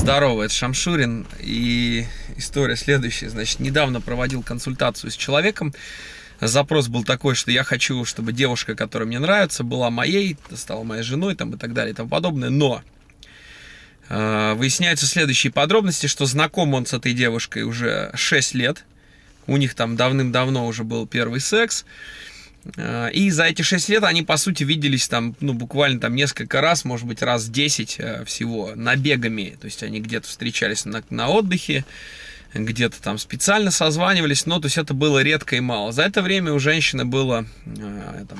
Здорово, это Шамшурин. И история следующая. Значит, недавно проводил консультацию с человеком. Запрос был такой, что я хочу, чтобы девушка, которая мне нравится, была моей, стала моей женой там, и так далее и тому подобное. Но э, выясняются следующие подробности, что знаком он с этой девушкой уже 6 лет. У них там давным-давно уже был первый секс. Э, и за эти 6 лет они, по сути, виделись там, ну, буквально там несколько раз, может быть, раз 10 э, всего, набегами. То есть они где-то встречались на, на отдыхе, где-то там специально созванивались, но то есть это было редко и мало. За это время у женщины было, э, там,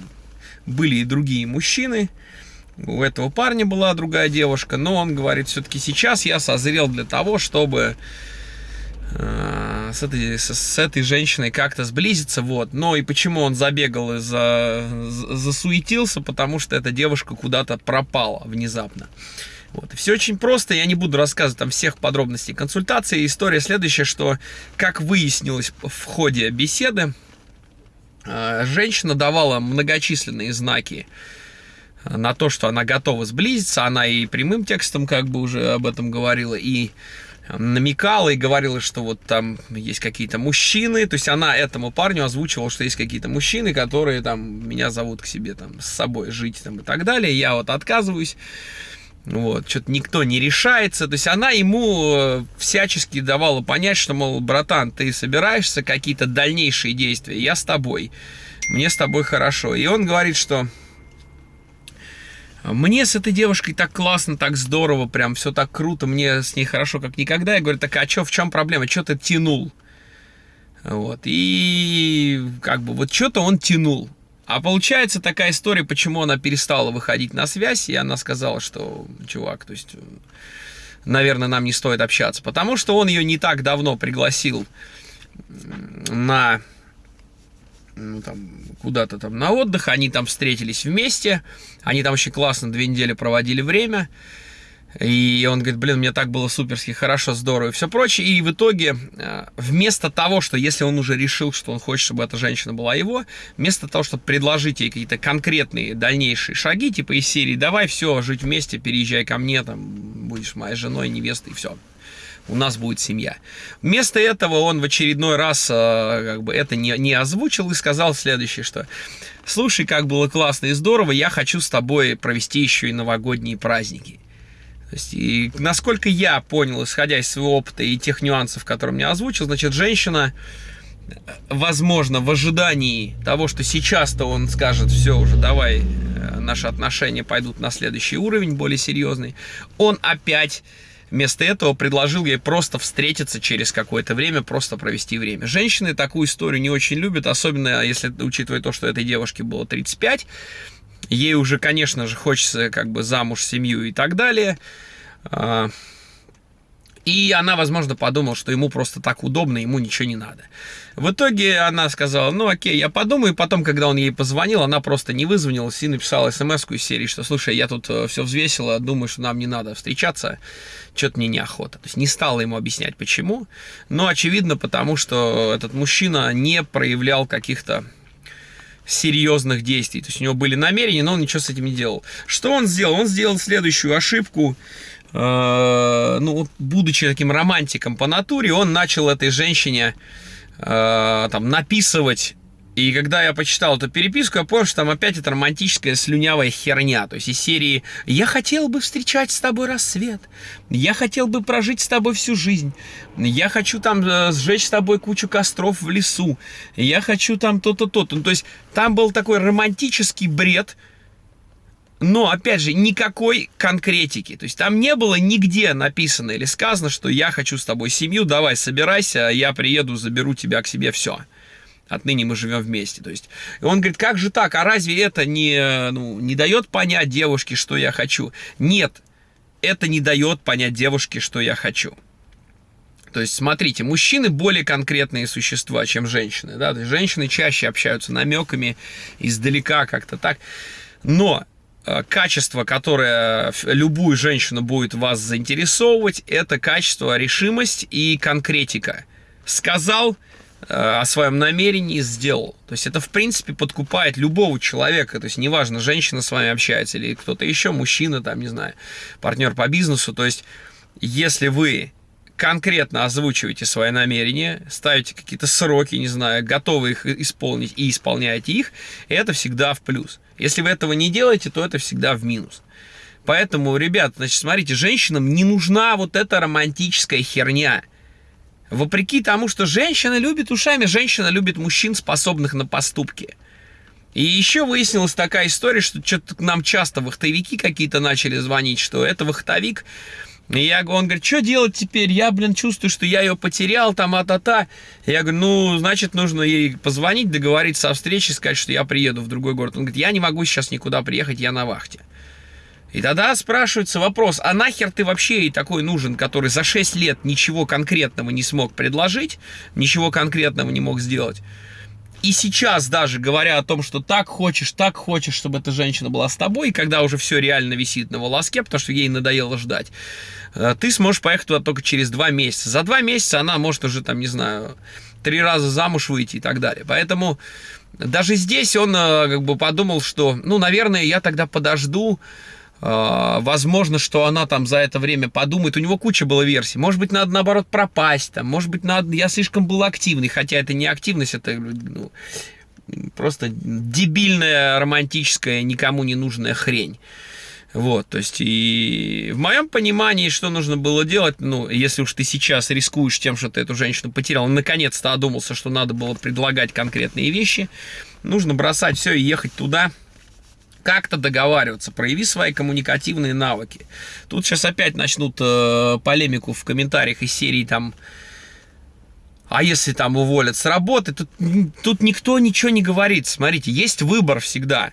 были и другие мужчины, у этого парня была другая девушка, но он говорит, все-таки сейчас я созрел для того, чтобы с этой, с, с этой женщиной как-то сблизиться, вот. Но и почему он забегал и за, засуетился, потому что эта девушка куда-то пропала внезапно. Вот. Все очень просто, я не буду рассказывать там всех подробностей консультации. История следующая, что, как выяснилось в ходе беседы, э, женщина давала многочисленные знаки на то, что она готова сблизиться. Она и прямым текстом как бы уже об этом говорила, и намекала и говорила, что вот там есть какие-то мужчины, то есть она этому парню озвучивала, что есть какие-то мужчины, которые там меня зовут к себе там с собой жить там и так далее, я вот отказываюсь, вот, что-то никто не решается, то есть она ему э, всячески давала понять, что, мол, братан, ты собираешься какие-то дальнейшие действия, я с тобой, мне с тобой хорошо, и он говорит, что мне с этой девушкой так классно, так здорово, прям все так круто, мне с ней хорошо, как никогда. Я говорю, так а что, в чем проблема, что ты тянул? Вот, и как бы вот что-то он тянул. А получается такая история, почему она перестала выходить на связь, и она сказала, что, чувак, то есть, наверное, нам не стоит общаться. Потому что он ее не так давно пригласил на ну, там, куда-то там на отдых, они там встретились вместе, они там очень классно две недели проводили время, и он говорит, блин, мне так было суперски хорошо, здорово и все прочее. И в итоге, э, вместо того, что если он уже решил, что он хочет, чтобы эта женщина была его, вместо того, чтобы предложить ей какие-то конкретные дальнейшие шаги, типа из серии, давай все, жить вместе, переезжай ко мне, там, будешь моей женой, невестой, и все у нас будет семья. Вместо этого он в очередной раз э, как бы это не, не озвучил и сказал следующее, что слушай, как было классно и здорово, я хочу с тобой провести еще и новогодние праздники. То есть, и насколько я понял, исходя из своего опыта и тех нюансов, которые мне озвучил, значит, женщина, возможно, в ожидании того, что сейчас-то он скажет, все, уже давай, э, наши отношения пойдут на следующий уровень, более серьезный, он опять Вместо этого предложил ей просто встретиться через какое-то время, просто провести время. Женщины такую историю не очень любят, особенно если учитывая то, что этой девушке было 35. Ей уже, конечно же, хочется как бы замуж, семью и так далее. И она, возможно, подумала, что ему просто так удобно, ему ничего не надо. В итоге она сказала, ну окей, я подумаю. И потом, когда он ей позвонил, она просто не вызвонилась и написала смс из серии, что, слушай, я тут э, все взвесила, думаю, что нам не надо встречаться, что-то мне неохота. То есть не стала ему объяснять, почему. Но, очевидно, потому что этот мужчина не проявлял каких-то серьезных действий. То есть у него были намерения, но он ничего с этим не делал. Что он сделал? Он сделал следующую ошибку. Э, ну, будучи таким романтиком по натуре, он начал этой женщине э, там написывать и когда я почитал эту переписку, я понял, что там опять эта романтическая слюнявая херня. То есть из серии «Я хотел бы встречать с тобой рассвет», «Я хотел бы прожить с тобой всю жизнь», «Я хочу там э, сжечь с тобой кучу костров в лесу», «Я хочу там то-то, то-то». Ну, то есть там был такой романтический бред, но, опять же, никакой конкретики. То есть там не было нигде написано или сказано, что я хочу с тобой семью, давай, собирайся, я приеду, заберу тебя к себе, все. Отныне мы живем вместе. То есть, и он говорит, как же так, а разве это не, ну, не дает понять девушке, что я хочу? Нет, это не дает понять девушке, что я хочу. То есть, смотрите, мужчины более конкретные существа, чем женщины. Да? То есть, женщины чаще общаются намеками, издалека как-то так. Но качество, которое любую женщину будет вас заинтересовывать, это качество, решимость и конкретика. Сказал э, о своем намерении, сделал. То есть это, в принципе, подкупает любого человека. То есть неважно, женщина с вами общается или кто-то еще, мужчина, там, не знаю, партнер по бизнесу. То есть если вы конкретно озвучиваете свои намерения, ставите какие-то сроки, не знаю, готовы их исполнить и исполняете их, это всегда в плюс. Если вы этого не делаете, то это всегда в минус. Поэтому, ребят, значит, смотрите, женщинам не нужна вот эта романтическая херня. Вопреки тому, что женщина любит ушами, женщина любит мужчин, способных на поступки. И еще выяснилась такая история, что что-то нам часто вахтовики какие-то начали звонить, что это вахтовик. И я, он говорит, что делать теперь? Я, блин, чувствую, что я ее потерял, там, а-та-та. Я говорю, ну, значит, нужно ей позвонить, договориться о встрече, сказать, что я приеду в другой город. Он говорит, я не могу сейчас никуда приехать, я на вахте. И тогда спрашивается вопрос, а нахер ты вообще ей такой нужен, который за 6 лет ничего конкретного не смог предложить, ничего конкретного не мог сделать? И сейчас даже говоря о том, что так хочешь, так хочешь, чтобы эта женщина была с тобой, и когда уже все реально висит на волоске, потому что ей надоело ждать, э, ты сможешь поехать туда только через два месяца. За два месяца она может уже, там, не знаю, три раза замуж выйти и так далее. Поэтому даже здесь он э, как бы подумал, что, ну, наверное, я тогда подожду, возможно, что она там за это время подумает. У него куча было версий. Может быть, надо наоборот пропасть. Там. Может быть, надо... я слишком был активный. Хотя это не активность, это ну, просто дебильная, романтическая, никому не нужная хрень. Вот, то есть, и в моем понимании, что нужно было делать, ну, если уж ты сейчас рискуешь тем, что ты эту женщину потерял, наконец-то одумался, что надо было предлагать конкретные вещи, нужно бросать все и ехать туда, как-то договариваться, прояви свои коммуникативные навыки. Тут сейчас опять начнут э, полемику в комментариях из серии там, а если там уволят с работы, тут, тут никто ничего не говорит. Смотрите, есть выбор всегда.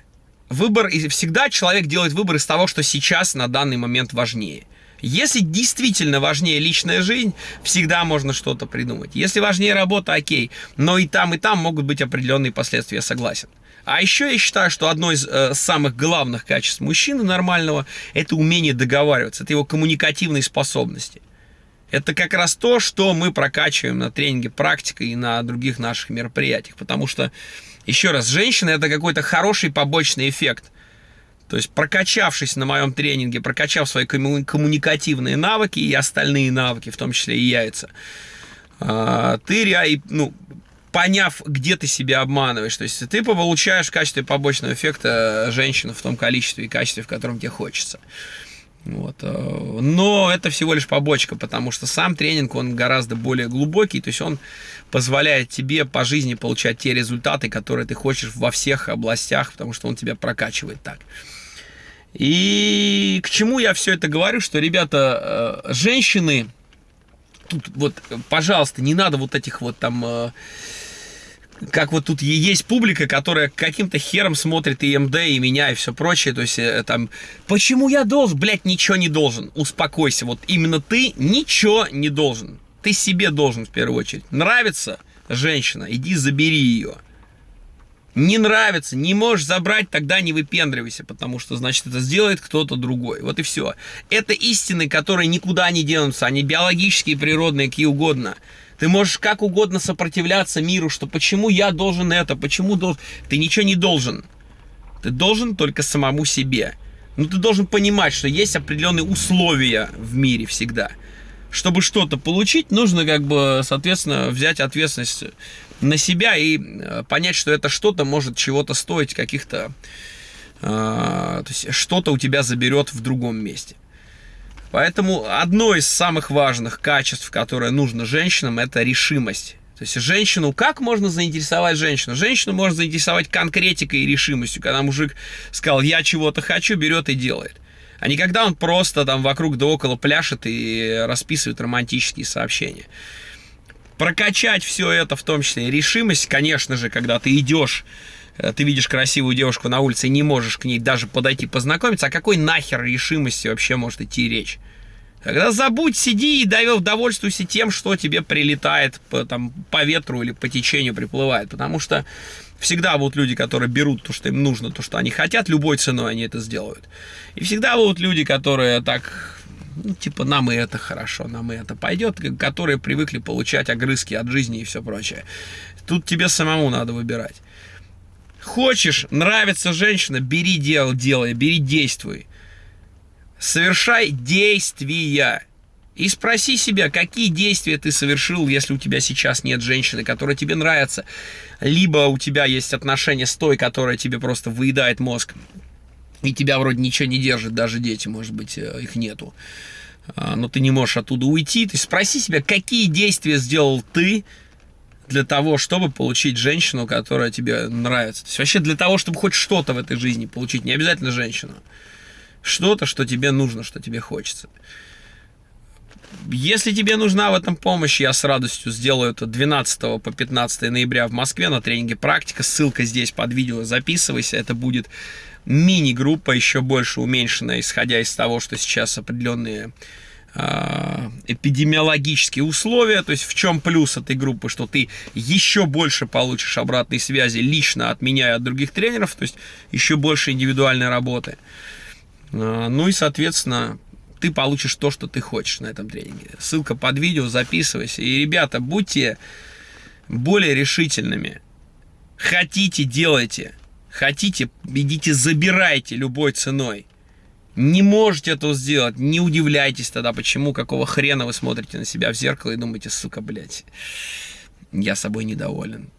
Выбор, и всегда человек делает выбор из того, что сейчас на данный момент важнее. Если действительно важнее личная жизнь, всегда можно что-то придумать. Если важнее работа, окей. Но и там, и там могут быть определенные последствия, согласен. А еще я считаю, что одно из э, самых главных качеств мужчины нормального – это умение договариваться, это его коммуникативные способности. Это как раз то, что мы прокачиваем на тренинге практикой и на других наших мероприятиях. Потому что, еще раз, женщина – это какой-то хороший побочный эффект. То есть, прокачавшись на моем тренинге, прокачав свои коммуникативные навыки и остальные навыки, в том числе и яйца, а, ты ну, поняв, где ты себя обманываешь. То есть ты получаешь в качестве побочного эффекта женщину в том количестве и качестве, в котором тебе хочется. Вот. Э, но это всего лишь побочка, потому что сам тренинг, он гораздо более глубокий, то есть он позволяет тебе по жизни получать те результаты, которые ты хочешь во всех областях, потому что он тебя прокачивает так. И к чему я все это говорю, что, ребята, э, женщины, тут вот, пожалуйста, не надо вот этих вот там э, как вот тут есть публика, которая каким-то хером смотрит и МД, и меня, и все прочее. То есть э, там, почему я должен? Блять, ничего не должен. Успокойся. Вот именно ты ничего не должен. Ты себе должен в первую очередь. Нравится женщина, иди забери ее. Не нравится, не можешь забрать, тогда не выпендривайся, потому что, значит, это сделает кто-то другой. Вот и все. Это истины, которые никуда не денутся. Они биологические, природные, какие угодно. Ты можешь как угодно сопротивляться миру, что почему я должен это, почему должен... Ты ничего не должен. Ты должен только самому себе. Но ты должен понимать, что есть определенные условия в мире всегда. Чтобы что-то получить, нужно как бы, соответственно, взять ответственность на себя и э, понять, что это что-то может чего-то стоить, каких-то... Э, то есть что-то у тебя заберет в другом месте. Поэтому одно из самых важных качеств, которое нужно женщинам, это решимость. То есть женщину, как можно заинтересовать женщину? Женщину можно заинтересовать конкретикой и решимостью, когда мужик сказал, я чего-то хочу, берет и делает. А не когда он просто там вокруг да около пляшет и расписывает романтические сообщения. Прокачать все это, в том числе решимость, конечно же, когда ты идешь Э, ты видишь красивую девушку на улице и не можешь к ней даже подойти познакомиться, о какой нахер решимости вообще может идти речь? Тогда забудь, сиди и довольствуйся тем, что тебе прилетает по, там, по ветру или по течению приплывает. Потому что всегда будут люди, которые берут то, что им нужно, то, что они хотят, любой ценой они это сделают. И всегда будут люди, которые так, ну, типа, нам и это хорошо, нам и это пойдет, которые привыкли получать огрызки от жизни и все прочее. Тут тебе самому надо выбирать. Хочешь, нравится женщина, бери дело, делай, бери, действуй. Совершай действия. И спроси себя, какие действия ты совершил, если у тебя сейчас нет женщины, которая тебе нравится, либо у тебя есть отношения с той, которая тебе просто выедает мозг, и тебя вроде ничего не держит, даже дети, может быть, э, их нету. А, но ты не можешь оттуда уйти. Есть спроси себя, какие действия сделал ты для того, чтобы получить женщину, которая тебе нравится. То есть вообще для того, чтобы хоть что-то в этой жизни получить, не обязательно женщину. Что-то, что тебе нужно, что тебе хочется. Если тебе нужна в этом помощь, я с радостью сделаю это 12 по 15 ноября в Москве на тренинге «Практика». Ссылка здесь под видео, записывайся. Это будет мини-группа, еще больше уменьшенная, исходя из того, что сейчас определенные а, эпидемиологические условия, то есть в чем плюс этой группы, что ты еще больше получишь обратной связи лично от меня и от других тренеров, то есть еще больше индивидуальной работы. А, ну и, соответственно, ты получишь то, что ты хочешь на этом тренинге. Ссылка под видео, записывайся. И, ребята, будьте более решительными. Хотите, делайте. Хотите, идите, забирайте любой ценой. Не можете этого сделать, не удивляйтесь тогда, почему, какого хрена вы смотрите на себя в зеркало и думаете, сука, блядь, я собой недоволен.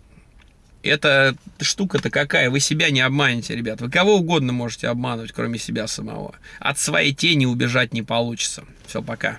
Эта штука-то какая? Вы себя не обманете, ребят. Вы кого угодно можете обманывать, кроме себя самого. От своей тени убежать не получится. Все, пока.